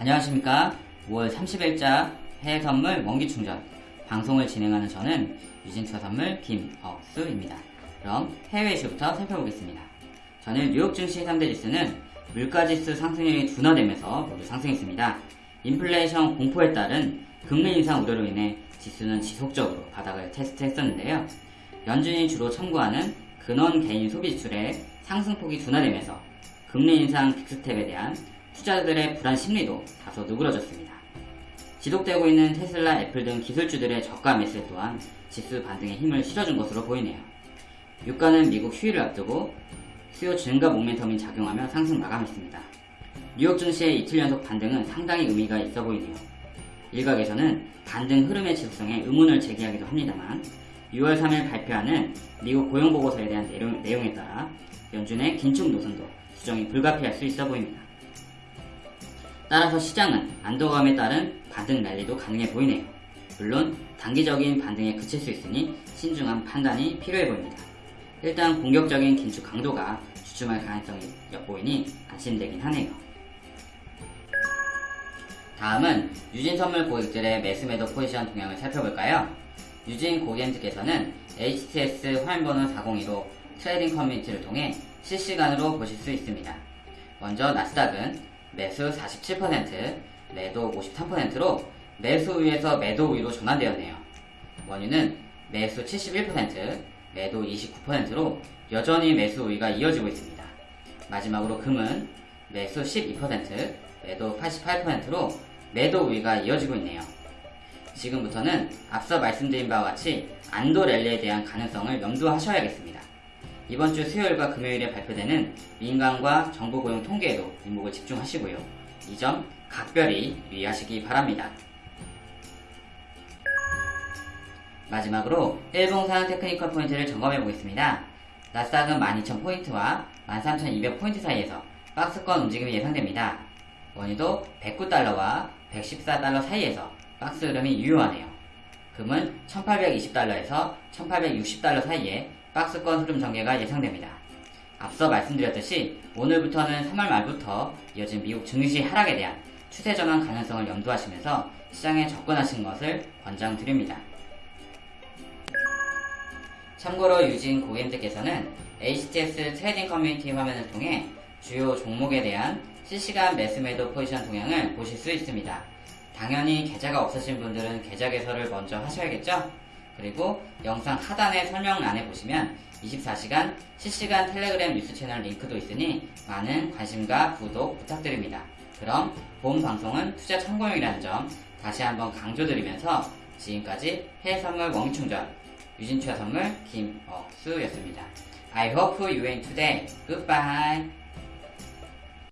안녕하십니까. 5월 30일자 해외 선물 원기 충전 방송을 진행하는 저는 유진투자 선물 김억수입니다. 그럼 해외 이슈부터 살펴보겠습니다. 저는 뉴욕 증시 3대 지수는 물가지수 상승률이 둔화되면서 모두 상승했습니다. 인플레이션 공포에 따른 금리 인상 우려로 인해 지수는 지속적으로 바닥을 테스트했었는데요. 연준이 주로 청구하는 근원 개인 소비 지출의 상승폭이 둔화되면서 금리 인상 빅스텝에 대한 투자자들의 불안 심리도 다소 누그러졌습니다. 지속되고 있는 테슬라, 애플 등 기술주들의 저가 매수 또한 지수 반등에 힘을 실어준 것으로 보이네요. 유가는 미국 휴일을 앞두고 수요 증가 모멘텀이 작용하며 상승 마감했습니다. 뉴욕 증시의 이틀 연속 반등은 상당히 의미가 있어 보이네요. 일각에서는 반등 흐름의 지속성에 의문을 제기하기도 합니다만 6월 3일 발표하는 미국 고용보고서에 대한 내용, 내용에 따라 연준의 긴축 노선도 수정이 불가피할 수 있어 보입니다. 따라서 시장은 안도감에 따른 반등 랠리도 가능해 보이네요. 물론 단기적인 반등에 그칠 수 있으니 신중한 판단이 필요해 보입니다. 일단 공격적인 긴축 강도가 주춤할 가능성이 엿보이니 안심되긴 하네요. 다음은 유진 선물 고객들의 매수 매도 포지션 동향을 살펴볼까요? 유진 고객님들께서는 HTS 화면번호 402로 트레이딩 커뮤니티를 통해 실시간으로 보실 수 있습니다. 먼저 나스닥은 매수 47%, 매도 53%로 매수 우위에서 매도 우위로 전환되었네요. 원유는 매수 71%, 매도 29%로 여전히 매수 우위가 이어지고 있습니다. 마지막으로 금은 매수 12%, 매도 88%로 매도 우위가 이어지고 있네요. 지금부터는 앞서 말씀드린 바와 같이 안도 랠리에 대한 가능성을 염두하셔야겠습니다. 이번 주 수요일과 금요일에 발표되는 민간과 정부 고용 통계에도 이목을 집중하시고요. 이 점 각별히 유의하시기 바랍니다. 마지막으로 일봉상 테크니컬 포인트를 점검해 보겠습니다. 나스닥은 12,000포인트와 13,200포인트 사이에서 박스권 움직임이 예상됩니다. 원유도 109달러와 114달러 사이에서 박스 흐름이 유효하네요. 금은 1820달러에서 1860달러 사이에 박스권 흐름 전개가 예상됩니다. 앞서 말씀드렸듯이 오늘부터는 3월 말부터 이어진 미국 증시 하락에 대한 추세 전환 가능성을 염두하시면서 시장에 접근하신 것을 권장드립니다. 참고로 유진 고객님들께서는 HTS trading 커뮤니티 화면을 통해 주요 종목에 대한 실시간 매수 매도 포지션 동향을 보실 수 있습니다. 당연히 계좌가 없으신 분들은 계좌 개설을 먼저 하셔야겠죠? 그리고 영상 하단의 설명란에 보시면 24시간 실시간 텔레그램 뉴스 채널 링크도 있으니 많은 관심과 구독 부탁드립니다. 그럼 본 방송은 투자 참고용이라는 점 다시 한번 강조드리면서 지금까지 해외 선물 원기충전 유진투자 선물 김억수였습니다. I hope you win today. Goodbye.